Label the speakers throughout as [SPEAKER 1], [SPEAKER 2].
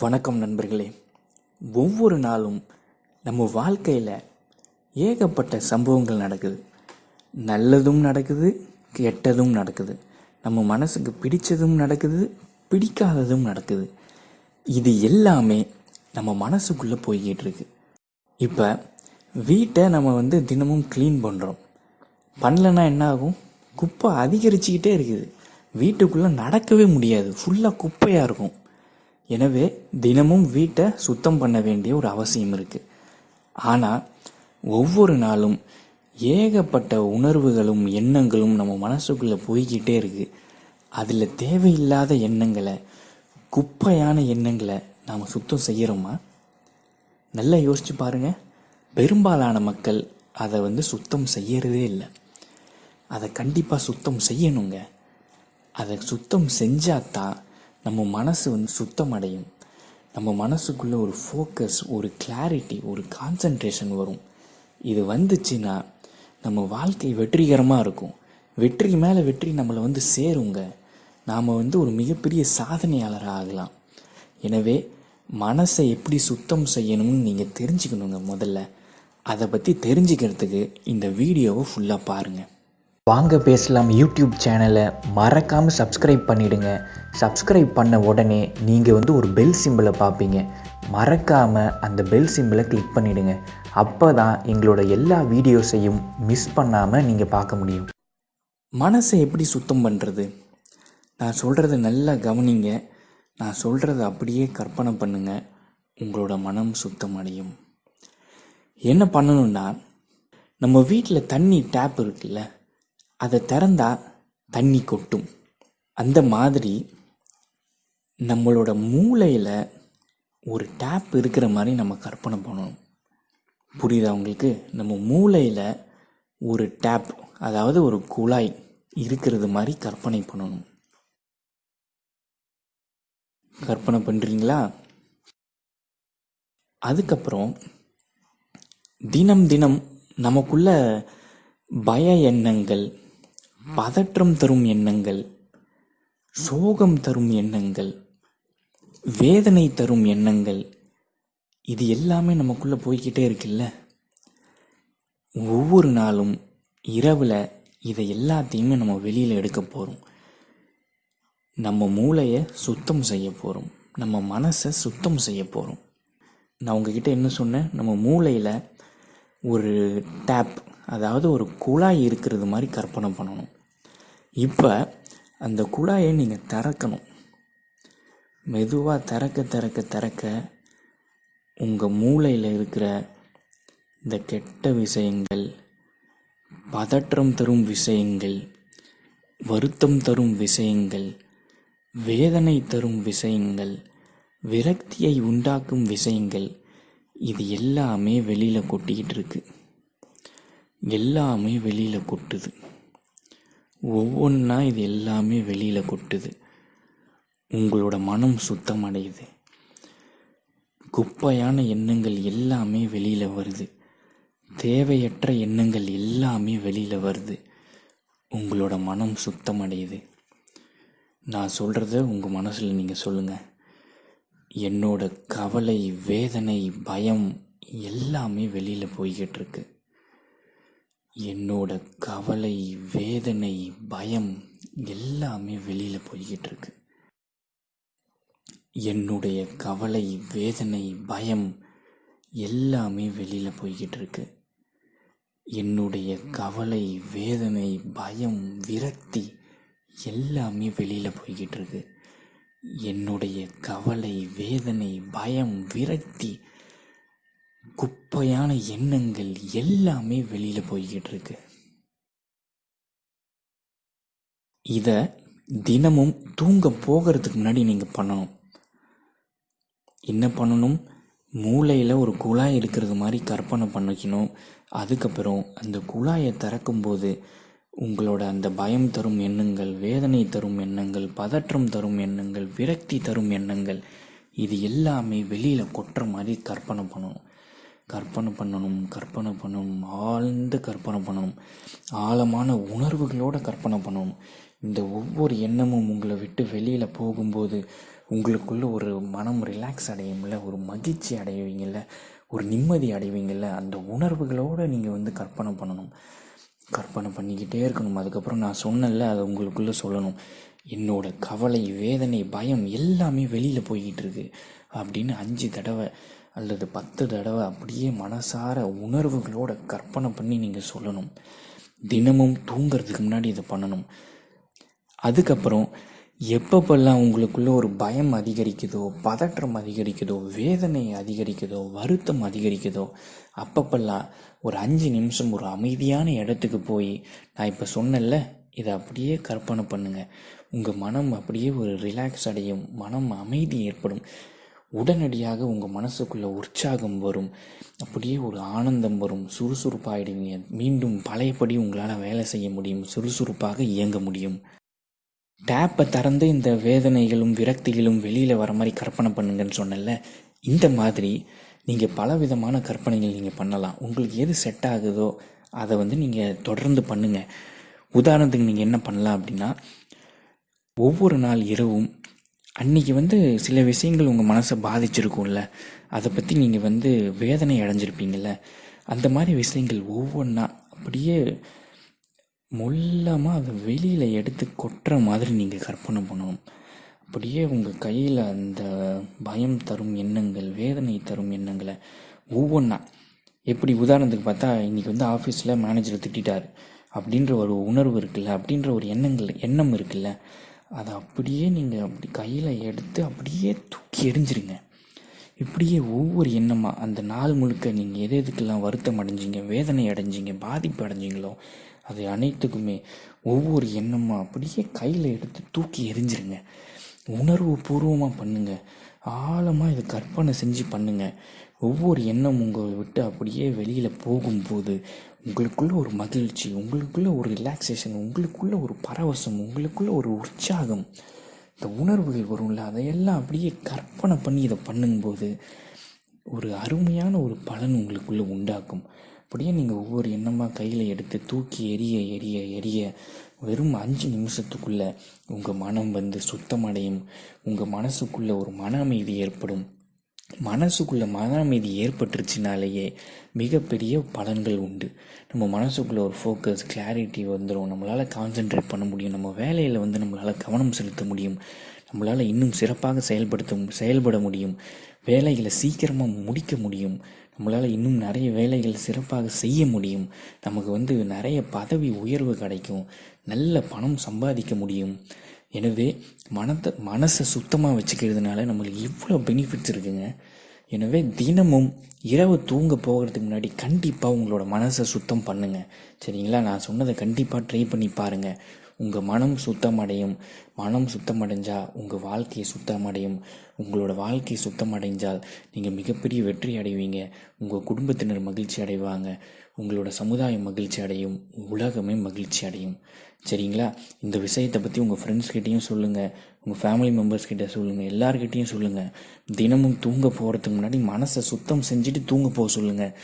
[SPEAKER 1] வணக்கம் நண்பர்களே. ஒவ்வொரு நாளும் நம்ம வாழ்க்கையில் ஏகப்பட்ட சம்பவங்கள் நடக்குது. நல்லதும் நடக்குது கெட்டதும் நடக்குது. நம்ம மனசுக்கு பிடிச்சதும் நடக்குது பிடிக்காததும் நடக்குது. இது எல்லாமே நம்ம மனசுக்குள்ளே போய்கிட்டு இருக்கு. இப்போ வீட்டை நம்ம வந்து தினமும் க்ளீன் பண்ணுறோம் பண்ணலன்னா என்ன ஆகும்? குப்பை அதிகரிச்சுக்கிட்டே இருக்குது. வீட்டுக்குள்ளே நடக்கவே முடியாது. ஃபுல்லாக குப்பையாக இருக்கும். எனவே தினமும் வீட்டை சுத்தம் பண்ண வேண்டிய ஒரு அவசியம் இருக்குது ஆனால் ஒவ்வொரு நாளும் ஏகப்பட்ட உணர்வுகளும் எண்ணங்களும் நம்ம மனசுக்குள்ளே போய்கிட்டே இருக்கு. அதில் தேவையில்லாத எண்ணங்களை குப்பையான எண்ணங்களை நாம் சுத்தம் செய்கிறோமா நல்லா யோசிச்சு பாருங்க. பெரும்பாலான மக்கள் அதை வந்து சுத்தம் செய்யறதே இல்லை. அதை கண்டிப்பாக சுத்தம் செய்யணுங்க. அதை சுத்தம் செஞ்சாதான் நம்ம மனசு வந்து சுத்தம் அடையும் நம்ம மனசுக்குள்ளே ஒரு ஃபோக்கஸ் ஒரு கிளாரிட்டி ஒரு கான்சன்ட்ரேஷன் வரும். இது வந்துச்சுன்னா நம்ம வாழ்க்கை வெற்றிகரமாக இருக்கும். வெற்றி மேலே வெற்றி நம்மளை வந்து சேருங்க. நாம் வந்து ஒரு மிகப்பெரிய சாதனையாளராக ஆகலாம். எனவே மனசை எப்படி சுத்தம் செய்யணும்னு நீங்கள் தெரிஞ்சுக்கணுங்க முதல்ல. அதை பற்றி தெரிஞ்சுக்கிறதுக்கு இந்த வீடியோவை ஃபுல்லாக பாருங்கள்
[SPEAKER 2] வாங்க பேசலாம் யூடியூப் சேனலை. மறக்காமல் சப்ஸ்கிரைப் பண்ணிவிடுங்க சப்ஸ்கிரைப் பண்ண உடனே நீங்கள் வந்து ஒரு பெல் சிம்பிளை பார்ப்பீங்க. மறக்காமல் அந்த பெல் சிம்பிளை கிளிக் பண்ணிவிடுங்க அப்போ தான் எங்களோட எல்லா வீடியோஸையும் மிஸ் பண்ணாமல் நீங்கள் பார்க்க முடியும்.
[SPEAKER 1] மனசை எப்படி சுத்தம் பண்ணுறது நான் சொல்கிறத நல்லா கவனிங்க. நான் சொல்கிறத அப்படியே கற்பனை பண்ணுங்கள் உங்களோட மனம் சுத்தம் அடையும் என்ன பண்ணணும்னா நம்ம வீட்டில் தண்ணி டேப் இருக்குல்ல? அதை திறந்தா தண்ணி கொட்டும். அந்த மாதிரி நம்மளோட மூளையில் ஒரு டேப் இருக்கிற மாதிரி நம்ம கற்பனை பண்ணணும். புரியுதா உங்களுக்கு? நம்ம மூளையில் ஒரு டேப் அதாவது ஒரு குழாய் இருக்கிறது மாதிரி கற்பனை பண்ணணும். கற்பனை பண்ணுறீங்களா அதுக்கப்புறம் தினம் தினம் நமக்குள்ள பய எண்ணங்கள் பதற்றம் தரும் எண்ணங்கள் சோகம் தரும் எண்ணங்கள் வேதனை தரும் எண்ணங்கள் இது எல்லாமே நமக்குள்ளே போய்கிட்டே இருக்குல்ல? ஒவ்வொரு நாளும் இரவில் இதை எல்லாத்தையுமே நம்ம வெளியில் எடுக்க போகிறோம் நம்ம மூளையை சுத்தம் செய்ய போகிறோம் நம்ம மனசை சுத்தம் செய்ய போகிறோம் நான் உங்ககிட்ட என்ன சொன்னேன்? நம்ம மூளையில் ஒரு டேப் அதாவது ஒரு குழாய் இருக்கிறது மாதிரி கற்பனை பண்ணணும். இப்போ அந்த குழாயை நீங்கள் திறக்கணும். மெதுவாக திறக்க திறக்க திறக்க உங்கள் மூளையில் இருக்கிற இந்த கெட்ட விஷயங்கள் பதற்றம் தரும் விஷயங்கள் வருத்தம் தரும் விஷயங்கள் வேதனை தரும் விஷயங்கள் விரக்தியை உண்டாக்கும் விஷயங்கள் இது எல்லாமே வெளியில் கொட்டிக்கிட்டு இருக்குது எல்லாமே வெளியில் கொட்டுது. ஒவ்வொன்றா இது எல்லாமே வெளியில் கொட்டுது. உங்களோட மனம் சுத்தம் அடையுது குப்பையான எண்ணங்கள் எல்லாமே வெளியில் வருது. தேவையற்ற எண்ணங்கள் எல்லாமே வெளியில் வருது. உங்களோட மனம் சுத்தம் அடையுது நான் சொல்கிறத உங்கள் மனசில் நீங்கள் சொல்லுங்கள் என்னோட கவலை வேதனை பயம் எல்லாமே வெளியில் போய்கிட்டு இருக்கு. என்னோட கவலை வேதனை பயம் எல்லாமே வெளியில் போய்கிட்டு இருக்கு. என்னுடைய கவலை வேதனை பயம் எல்லாமே வெளியில் போய்கிட்டு இருக்கு. என்னுடைய கவலை வேதனை பயம் விரக்தி எல்லாமே வெளியில் போய்கிட்டு இருக்கு. என்னுடைய கவலை வேதனை பயம் விரக்தி குப்பையான எண்ணங்கள் எல்லாமே வெளியில் போய்கிட்டு இருக்கு. இதை தினமும் தூங்க போகிறதுக்கு முன்னாடி நீங்கள் பண்ணணும். என்ன பண்ணணும்? மூளையில் ஒரு குழாய் இருக்கிறது மாதிரி கற்பனை பண்ணிக்கணும். அதுக்கப்புறம் அந்த குழாயை திறக்கும்போது உங்களோட அந்த பயம் தரும் எண்ணங்கள் வேதனை தரும் எண்ணங்கள் பதற்றம் தரும் எண்ணங்கள் விரக்தி தரும் எண்ணங்கள் இது எல்லாமே வெளியில் கொட்டுற மாதிரி கற்பனை பண்ணணும். கற்பனை பண்ணணும் கற்பனை பண்ணணும் ஆழ்ந்து கற்பனை பண்ணணும் ஆழமான உணர்வுகளோட கற்பனை பண்ணணும். இந்த ஒவ்வொரு எண்ணமும் உங்களை விட்டு வெளியில் போகும்போது உங்களுக்குள்ள ஒரு மனம் ரிலாக்ஸ் அடையும்ல ஒரு மகிழ்ச்சி அடைவீங்கள்ல ஒரு நிம்மதி அடைவீங்கள்ல அந்த உணர்வுகளோடு நீங்கள் வந்து கற்பனை பண்ணணும். கற்பனை பண்ணிக்கிட்டே இருக்கணும். அதுக்கப்புறம் நான் சொன்னேன்ல அதை உங்களுக்குள்ளே சொல்லணும். என்னோட கவலை வேதனை பயம் எல்லாமே வெளியில் போய்கிட்டு இருக்கு. அப்படின்னு அஞ்சு தடவை அல்லது பத்து தடவை அப்படியே மனசார உணர்வுகளோட கற்பனை பண்ணி நீங்கள் சொல்லணும். தினமும் தூங்குறதுக்கு முன்னாடி இதை பண்ணணும். அதுக்கப்புறம் எப்பப்பெல்லாம் உங்களுக்குள்ள ஒரு பயம் அதிகரிக்குதோ பதற்றம் அதிகரிக்குதோ வேதனை அதிகரிக்குதோ வருத்தம் அதிகரிக்குதோ அப்பப்பெல்லாம் ஒரு அஞ்சு நிமிஷம் ஒரு அமைதியான இடத்துக்கு போய் நான் இப்போ சொன்னேன்ல இதை அப்படியே கற்பனை பண்ணுங்கள் உங்கள் மனம் அப்படியே ஒரு ரிலாக்ஸ் அடையும். மனம் அமைதி ஏற்படும். உடனடியாக உங்கள் மனசுக்குள்ளே உற்சாகம் வரும். அப்படியே ஒரு ஆனந்தம் வரும். சுறுசுறுப்பாகிடுவீங்க மீண்டும் பழையபடி உங்களால் வேலை செய்ய முடியும். சுறுசுறுப்பாக இயங்க முடியும். டேப்பை திறந்து இந்த வேதனைகளும் விரக்திகளும் வெளியில் வர மாதிரி கற்பனை பண்ணுங்கன்னு சொன்னல இந்த மாதிரி நீங்கள் பல விதமான கற்பனைகள் நீங்கள் பண்ணலாம். உங்களுக்கு எது செட் ஆகுதோ அதை வந்து நீங்கள் தொடர்ந்து பண்ணுங்கள் உதாரணத்துக்கு நீங்கள் என்ன பண்ணலாம் அப்படின்னா ஒவ்வொரு நாள் இரவும் அன்றைக்கி வந்து சில விஷயங்கள் உங்கள் மனசை பாதிச்சிருக்கும்ல. அதை பற்றி நீங்கள் வந்து வேதனை அடைஞ்சிருப்பீங்கள்ல அந்த மாதிரி விஷயங்கள் ஒவ்வொன்றா அப்படியே மொல்லமாக அதை வெளியில் எடுத்து கொட்டுற மாதிரி நீங்கள் கற்பனை பண்ணணும். அப்படியே உங்கள் கையில் அந்த பயம் தரும் எண்ணங்கள் வேதனை தரும் எண்ணங்களை ஒவ்வொன்றா எப்படி உதாரணத்துக்கு பார்த்தா இன்றைக்கி வந்து ஆஃபீஸில் மேனேஜரை திட்டார் அப்படின்ற ஒரு உணர்வு இருக்குல்ல அப்படின்ற ஒரு எண்ணங்கள் எண்ணம் இருக்குல்ல. அதை அப்படியே நீங்கள் அப்படி கையில் எடுத்து அப்படியே தூக்கி எறிஞ்சிருங்க. இப்படியே ஒவ்வொரு எண்ணமாக அந்த நாள் முழுக்க நீங்கள் எது எதுக்கெல்லாம் வருத்தம் அடைஞ்சிங்க வேதனை அடைஞ்சிங்க பாதிப்பு அடைஞ்சிங்களோ அது அனைத்துக்குமே ஒவ்வொரு எண்ணமாக அப்படியே கையில் எடுத்து தூக்கி எரிஞ்சிருங்க உணர்வு பூர்வமாக பண்ணுங்கள் ஆழமாக இதை கற்பனை செஞ்சு பண்ணுங்கள் ஒவ்வொரு எண்ணம் உங்களை விட்டு அப்படியே வெளியில் போகும்போது உங்களுக்குள்ள ஒரு மகிழ்ச்சி உங்களுக்குள்ள ஒரு ரிலாக்ஸேஷன் உங்களுக்குள்ள ஒரு பரவசம் உங்களுக்குள்ள ஒரு உற்சாகம். இந்த உணர்வுகள் வரும்ல அதையெல்லாம் அப்படியே கற்பனை பண்ணி இதை பண்ணும்போது ஒரு அருமையான ஒரு பலன் உங்களுக்குள்ளே உண்டாக்கும். அப்படியே நீங்கள் ஒவ்வொரு எண்ணமாக கையில் எடுத்து தூக்கி எரிய எரிய எரிய வெறும் அஞ்சு நிமிஷத்துக்குள்ளே உங்கள் மனம் வந்து சுத்தமடையும். உங்கள் மனசுக்குள்ளே ஒரு மன அமைதி ஏற்படும். மனசுக்குள்ளே மன அமைதி ஏற்பட்டுருச்சுனாலேயே மிகப்பெரிய பலன்கள் உண்டு. நம்ம மனசுக்குள்ளே ஒரு ஃபோக்கஸ் கிளாரிட்டி வந்துடும் நம்மளால் கான்சென்ட்ரேட் பண்ண முடியும். நம்ம வேலையில் வந்து நம்மளால் கவனம் செலுத்த முடியும். நம்மளால் இன்னும் சிறப்பாக செயல்படுத்த செயல்பட முடியும். வேலைகளை சீக்கிரமாக முடிக்க முடியும். நம்மளால் இன்னும் நிறைய வேலைகள் சிறப்பாக செய்ய முடியும். நமக்கு வந்து நிறைய பதவி உயர்வு கிடைக்கும். நல்ல பணம் சம்பாதிக்க முடியும். எனவே மனத்தை மனசை சுத்தமாக வச்சுக்கிறதுனால நம்மளுக்கு இவ்வளோ பெனிஃபிட்ஸ் இருக்குங்க. எனவே தினமும் இரவு தூங்க போகிறதுக்கு முன்னாடி கண்டிப்பாக உங்களோட மனசை சுத்தம் பண்ணுங்கள் சரிங்களா? நான் சொன்னதை கண்டிப்பாக ட்ரை பண்ணி பாருங்கள் உங்கள் மனம் சுத்தமடையும். மனம் சுத்தமடைஞ்சால் உங்கள் வாழ்க்கையை சுத்தமடையும். உங்களோட வாழ்க்கை சுத்தமடைஞ்சால் நீங்கள் மிகப்பெரிய வெற்றி அடைவீங்க. உங்கள் குடும்பத்தினர் மகிழ்ச்சி அடைவாங்க. உங்களோட சமுதாயம் மகிழ்ச்சி அடையும். உலகமே மகிழ்ச்சி அடையும். சரிங்களா? இந்த விஷயத்தை பற்றி உங்கள் ஃப்ரெண்ட்ஸ்கிட்டையும் சொல்லுங்கள் உங்கள் ஃபேமிலி மெம்பர்ஸ்கிட்ட சொல்லுங்கள் எல்லார்கிட்டேயும் சொல்லுங்கள் தினமும் தூங்க போகிறதுக்கு முன்னாடி மனசை சுத்தம் செஞ்சுட்டு தூங்க போக சொல்லுங்கள்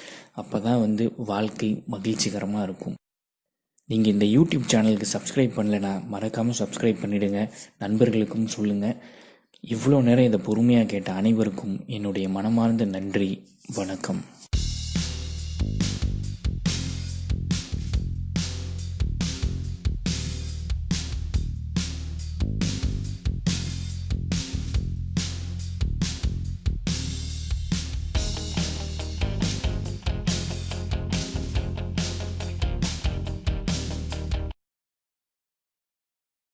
[SPEAKER 1] அப்போ தான் வந்து வாழ்க்கை மகிழ்ச்சிகரமாக இருக்கும். நீங்கள் இந்த யூடியூப் சேனலுக்கு சப்ஸ்கிரைப் பண்ணலைன்னா மறக்காமல் சப்ஸ்கிரைப் பண்ணிவிடுங்க நண்பர்களுக்கும் சொல்லுங்கள் இவ்வளோ நேரம் இதை பொறுமையாக கேட்ட அனைவருக்கும் என்னுடைய மனமார்ந்த நன்றி. வணக்கம்.